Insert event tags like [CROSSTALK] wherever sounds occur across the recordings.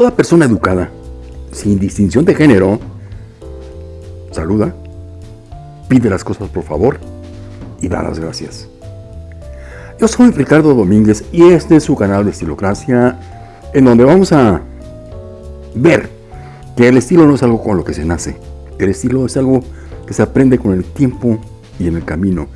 Toda persona educada, sin distinción de género, saluda, pide las cosas por favor y da las gracias. Yo soy Ricardo Domínguez y este es su canal de Estilocracia, en donde vamos a ver que el estilo no es algo con lo que se nace. El estilo es algo que se aprende con el tiempo y en el camino.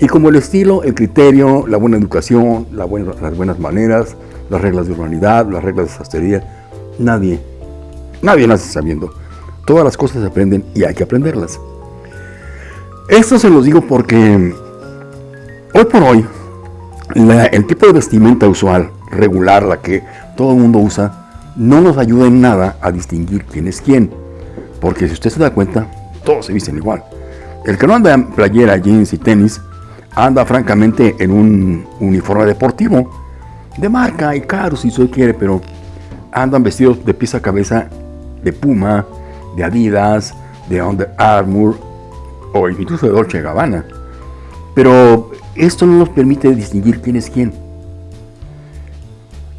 Y como el estilo, el criterio, la buena educación, las buenas maneras, las reglas de urbanidad, las reglas de sastrería, nadie, nadie nace sabiendo. Todas las cosas se aprenden y hay que aprenderlas. Esto se los digo porque hoy por hoy el tipo de vestimenta usual, regular, la que todo el mundo usa, no nos ayuda en nada a distinguir quién es quién. Porque si usted se da cuenta, todos se visten igual. El que no anda en playera, jeans y tenis, anda francamente en un uniforme deportivo, de marca y caro si usted quiere, pero andan vestidos de pieza a cabeza de Puma, de Adidas, de Under Armour o incluso de Dolce Gabbana. Pero esto no nos permite distinguir quién es quién.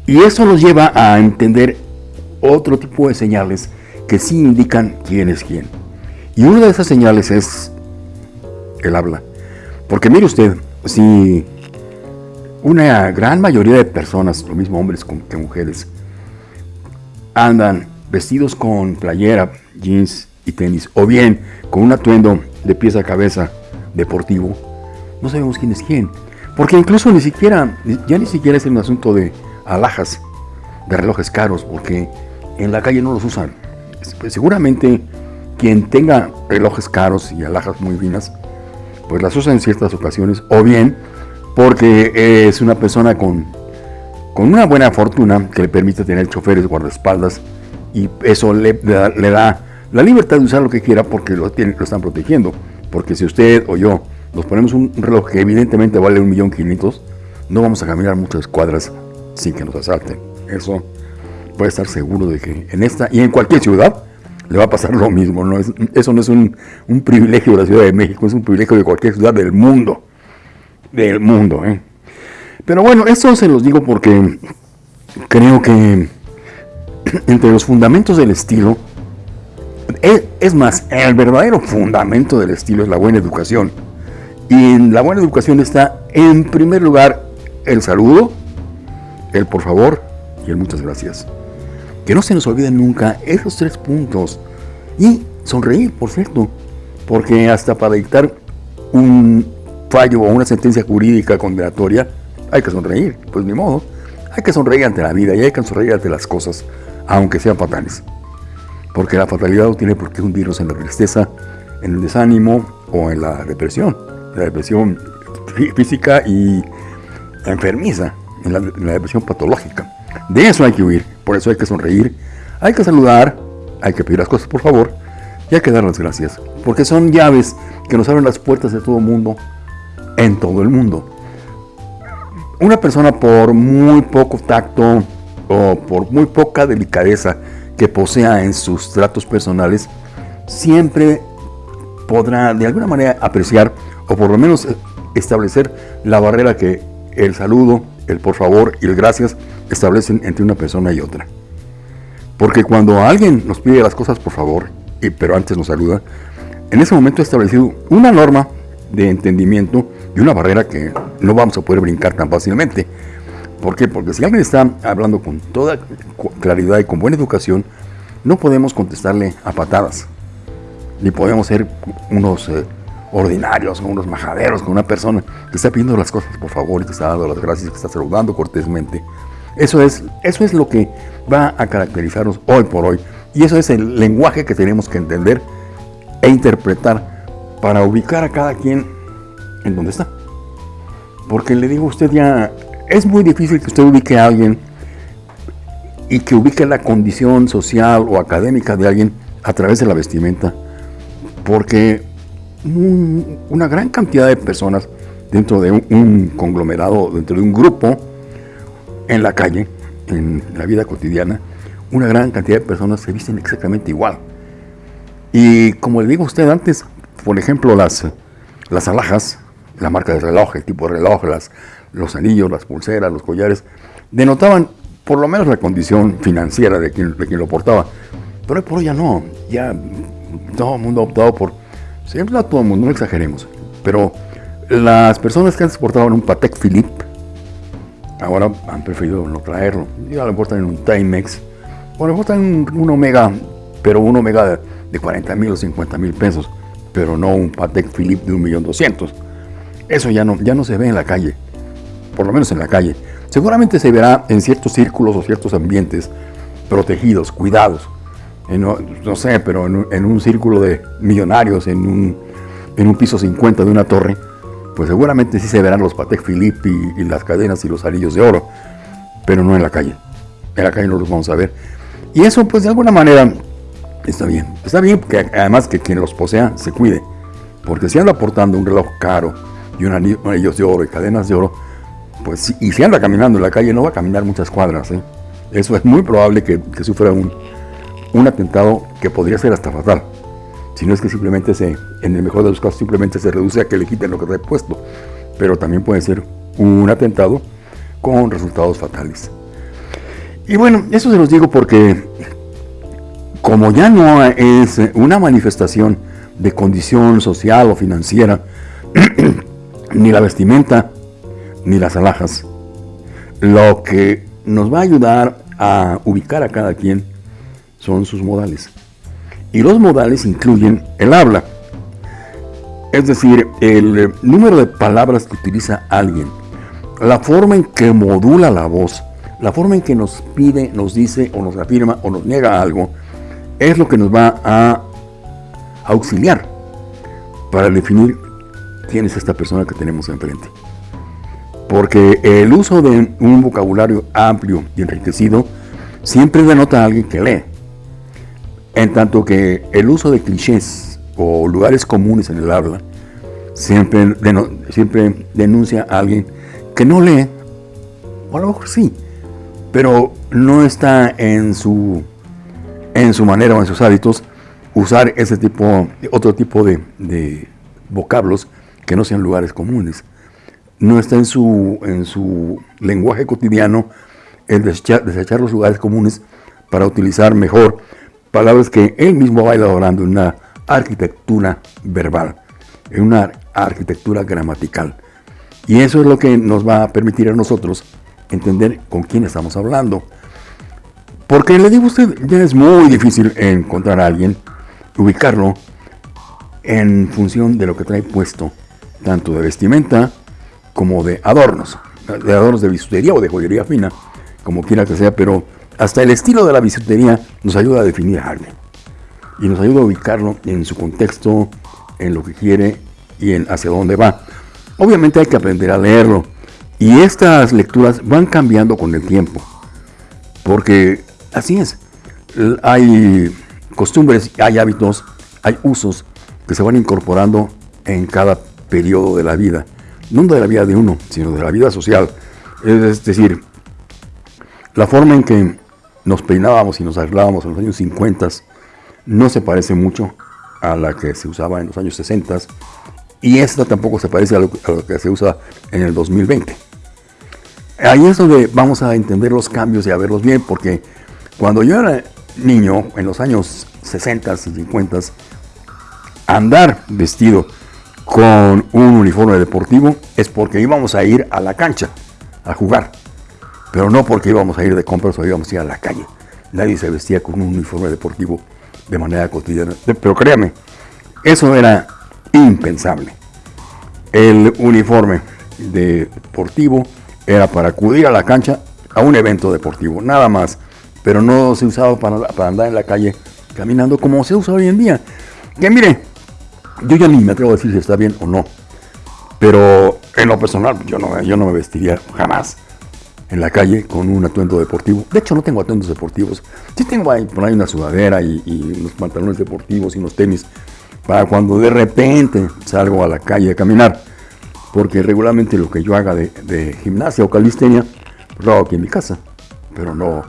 Y eso nos lleva a entender otro tipo de señales que sí indican quién es quién. Y una de esas señales es el habla. Porque mire usted, si una gran mayoría de personas, lo mismo hombres que mujeres, andan vestidos con playera, jeans y tenis, o bien con un atuendo de pieza a cabeza deportivo, no sabemos quién es quién. Porque incluso ni siquiera, ya ni siquiera es un asunto de alhajas, de relojes caros, porque en la calle no los usan. Pues seguramente quien tenga relojes caros y alhajas muy finas, pues las usa en ciertas ocasiones, o bien porque es una persona con con una buena fortuna que le permite tener choferes, guardaespaldas, y eso le, da, la libertad de usar lo que quiera porque lo, están protegiendo. Porque si usted o yo nos ponemos un reloj que evidentemente vale un millón quinientos, no vamos a caminar muchas cuadras sin que nos asalten. Eso puede estar seguro de que en esta y en cualquier ciudad le va a pasar lo mismo. ¿no? eso no es un, un, privilegio de la Ciudad de México, es un privilegio de cualquier ciudad del mundo. Del mundo, ¿eh? Pero bueno, esto se los digo porque creo que entre los fundamentos del estilo, es, más, el verdadero fundamento del estilo es la buena educación. Y en la buena educación está, en primer lugar, el saludo, el por favor y el muchas gracias. Que no se nos olviden nunca esos tres puntos. Y sonreír, por cierto, porque hasta para dictar un fallo o una sentencia jurídica condenatoria, hay que sonreír, pues ni modo. Hay que sonreír ante la vida y hay que sonreír ante las cosas, aunque sean fatales. Porque la fatalidad no tiene por qué hundirnos en la tristeza, en el desánimo o en la depresión. La depresión física y enfermiza, en la, en la depresión patológica. De eso hay que huir, por eso hay que sonreír, hay que saludar, hay que pedir las cosas por favor y hay que dar las gracias. Porque son llaves que nos abren las puertas de todo el mundo, en todo el mundo una persona por muy poco tacto o por muy poca delicadeza que posea en sus tratos personales, siempre podrá de alguna manera apreciar o por lo menos establecer la barrera que el saludo, el por favor y el gracias establecen entre una persona y otra. Porque cuando alguien nos pide las cosas por favor, y, pero antes nos saluda, en ese momento ha establecido una norma de entendimiento y una barrera que no vamos a poder brincar tan fácilmente. ¿Por qué? Porque si alguien está hablando con toda claridad y con buena educación, no podemos contestarle a patadas. Ni podemos ser unos eh, ordinarios unos majaderos con una persona que está pidiendo las cosas por favor y que está dando las gracias, que está saludando cortésmente. Eso es, eso es lo que va a caracterizarnos hoy por hoy. Y eso es el lenguaje que tenemos que entender e interpretar para ubicar a cada quien en donde está. Porque le digo a usted ya, es muy difícil que usted ubique a alguien y que ubique la condición social o académica de alguien a través de la vestimenta. Porque una gran cantidad de personas dentro de un, conglomerado, dentro de un grupo, en la calle, en la vida cotidiana, una gran cantidad de personas se visten exactamente igual. Y como le digo a usted antes, por ejemplo, las, las alhajas, la marca del reloj, el tipo de reloj, las, los anillos, las pulseras, los collares, denotaban por lo menos la condición financiera de quien, lo portaba. Pero hoy por hoy ya no, ya todo el mundo ha optado por, siempre no todo el mundo, no exageremos, pero las personas que antes portaban un Patek Philippe, ahora han preferido no traerlo. Ya lo portan en un Timex, o lo portan en un, Omega, pero un Omega de, 40 mil o 50 mil pesos, pero no un Patek Philippe de 1.200.000. Eso ya no, ya no se ve en la calle, por lo menos en la calle. Seguramente se verá en ciertos círculos o ciertos ambientes protegidos, cuidados. no, sé, pero en, un círculo de millonarios, en un, en un piso 50 de una torre, pues seguramente sí se verán los Patek Philippe y, las cadenas y los anillos de oro, pero no en la calle. En la calle no los vamos a ver. Y eso, pues de alguna manera, está bien. Está bien porque además que quien los posea se cuide. Porque si anda portando un reloj caro y un anillo, anillos de oro y cadenas de oro, pues y si anda caminando en la calle no va a caminar muchas cuadras. ¿eh? Eso es muy probable que, sufra un, un atentado que podría ser hasta fatal sino es que simplemente se, en el mejor de los casos, simplemente se reduce a que le quiten lo que trae puesto. Pero también puede ser un atentado con resultados fatales. Y bueno, eso se los digo porque como ya no es una manifestación de condición social o financiera, [CLEARS THROAT] ni la vestimenta, ni las alhajas, lo que nos va a ayudar a ubicar a cada quien son sus modales. Y los modales incluyen el habla, es decir, el número de palabras que utiliza alguien, la forma en que modula la voz, la forma en que nos pide, nos dice o nos afirma o nos niega algo, es lo que nos va a auxiliar para definir quién es esta persona que tenemos enfrente. Porque el uso de un vocabulario amplio y enriquecido siempre denota a alguien que lee. En tanto que el uso de clichés o lugares comunes en el habla siempre, siempre denuncia a alguien que no lee, o a lo mejor sí, pero no está en su, en su manera o en sus hábitos usar ese tipo, otro tipo de, vocablos que no sean lugares comunes. No está en su, en su lenguaje cotidiano el desechar los lugares comunes para utilizar mejor palabras que él mismo va elaborando en una arquitectura verbal, en una arquitectura gramatical. Y eso es lo que nos va a permitir a nosotros entender con quién estamos hablando. Porque le digo a usted, ya es muy difícil encontrar a alguien, ubicarlo en función de lo que trae puesto, tanto de vestimenta como de adornos, de adornos de bisutería o de joyería fina, como quiera que sea, pero hasta el estilo de la bisutería nos ayuda a definir a alguien y nos ayuda a ubicarlo en su contexto, en lo que quiere y en hacia dónde va. Obviamente hay que aprender a leerlo y estas lecturas van cambiando con el tiempo, porque así es. Hay costumbres, hay hábitos, hay usos que se van incorporando en cada periodo de la vida, no de la vida de uno, sino de la vida social. Es decir, la forma en que nos peinábamos y nos arreglábamos en los años 50 no se parece mucho a la que se usaba en los años 60 y esta tampoco se parece a lo, que se usa en el 2020. Ahí es donde vamos a entender los cambios y a verlos bien, porque cuando yo era niño, en los años 60 y 50, andar vestido con un uniforme deportivo es porque íbamos a ir a la cancha a jugar pero no porque íbamos a ir de compras o íbamos a ir a la calle. Nadie se vestía con un uniforme deportivo de manera cotidiana. Pero créame, eso era impensable. El uniforme deportivo era para acudir a la cancha a un evento deportivo, nada más. Pero no se usaba para, andar en la calle caminando como se usa hoy en día. Que mire, yo ya ni me atrevo a decir si está bien o no. Pero en lo personal, yo no, yo no me vestiría jamás en la calle con un atuendo deportivo. De hecho, no tengo atuendos deportivos. Sí tengo ahí, por ahí una sudadera y, unos pantalones deportivos y unos tenis para cuando de repente salgo a la calle a caminar. Porque regularmente lo que yo haga de, gimnasia o calistenia, pues lo hago aquí en mi casa. Pero no,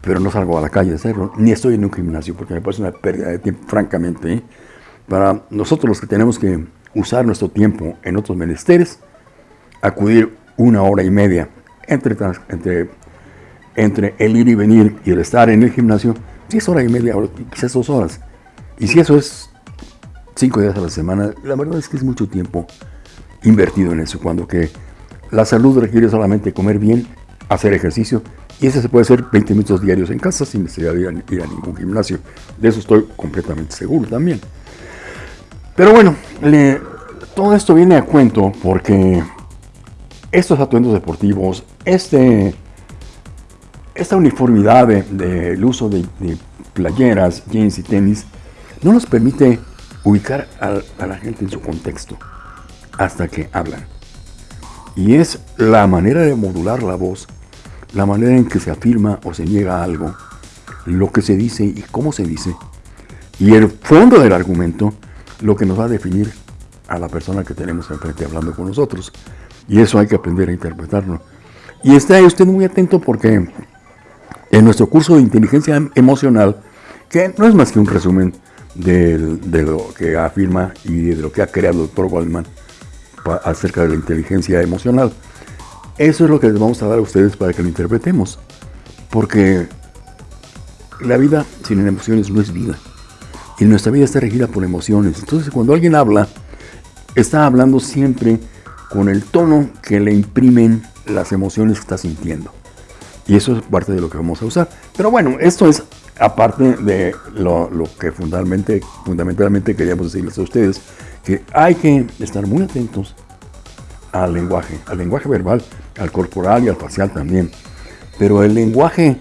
pero no salgo a la calle a hacerlo. Ni estoy en un gimnasio porque me parece una pérdida de tiempo, francamente. ¿eh? Para nosotros los que tenemos que usar nuestro tiempo en otros menesteres, acudir una hora y media entre, entre entre el ir y venir y el estar en el gimnasio, si es hora y media, quizás dos horas. Y si eso es cinco días a la semana, la verdad es que es mucho tiempo invertido en eso, cuando que la salud requiere solamente comer bien, hacer ejercicio, y ese se puede hacer 20 minutos diarios en casa sin necesidad de ir a, ir a ningún gimnasio. De eso estoy completamente seguro también. Pero bueno, todo esto viene a cuento porque estos atuendos deportivos, este, esta uniformidad del de, uso de, de, playeras, jeans y tenis, no nos permite ubicar a, a la gente en su contexto hasta que hablan. Y es la manera de modular la voz, la manera en que se afirma o se niega algo, lo que se dice y cómo se dice, y el fondo del argumento, lo que nos va a definir a la persona que tenemos enfrente hablando con nosotros. Y eso hay que aprender a interpretarlo. Y esté usted muy atento porque en nuestro curso de inteligencia emocional, que no es más que un resumen de, lo que afirma y de lo que ha creado el doctor Goldman acerca de la inteligencia emocional, eso es lo que les vamos a dar a ustedes para que lo interpretemos. Porque la vida sin emociones no es vida. Y nuestra vida está regida por emociones. Entonces cuando alguien habla, está hablando siempre con el tono que le imprimen las emociones que está sintiendo. Y eso es parte de lo que vamos a usar. Pero bueno, esto es aparte de lo, lo que fundamentalmente, fundamentalmente queríamos decirles a ustedes, que hay que estar muy atentos al lenguaje, al lenguaje verbal, al corporal y al facial también. Pero el lenguaje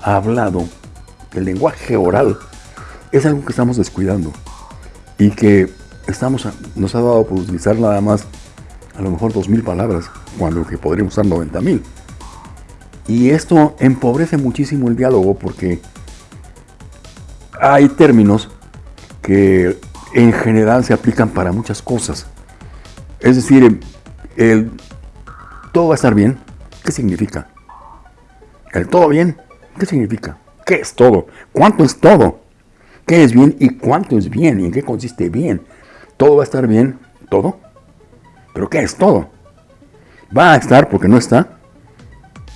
hablado, el lenguaje oral, es algo que estamos descuidando y que estamos, nos ha dado por utilizar nada más a lo mejor 2.000 palabras, cuando que podríamos usar 90.000. Y esto empobrece muchísimo el diálogo porque hay términos que en general se aplican para muchas cosas. Es decir, el todo va a estar bien, ¿qué significa? El todo bien, ¿qué significa? ¿Qué es todo? ¿Cuánto es todo? ¿Qué es bien y cuánto es bien? ¿Y en qué consiste bien? ¿Todo va a estar bien? ¿Todo? ¿Pero qué es todo? ¿Va a estar porque no está?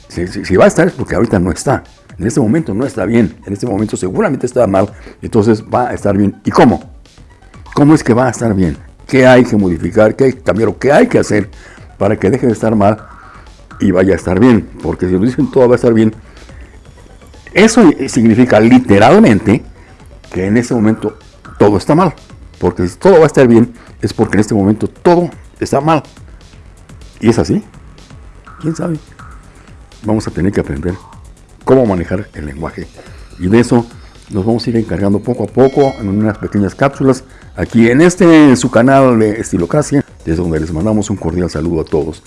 Si, va a estar es porque ahorita no está. En este momento no está bien. En este momento seguramente está mal. Entonces va a estar bien. ¿Y cómo? ¿Cómo es que va a estar bien? ¿Qué hay que modificar? ¿Qué hay que cambiar? ¿O qué hay que hacer para que deje de estar mal y vaya a estar bien? Porque si nos dicen todo va a estar bien, eso significa literalmente que en este momento todo está mal. Porque si todo va a estar bien, es porque en este momento todo está mal. ¿Y es así? ¿Quién sabe? Vamos a tener que aprender cómo manejar el lenguaje. Y de eso nos vamos a ir encargando poco a poco en unas pequeñas cápsulas aquí en este su canal de Estilocracia, desde donde les mandamos un cordial saludo a todos.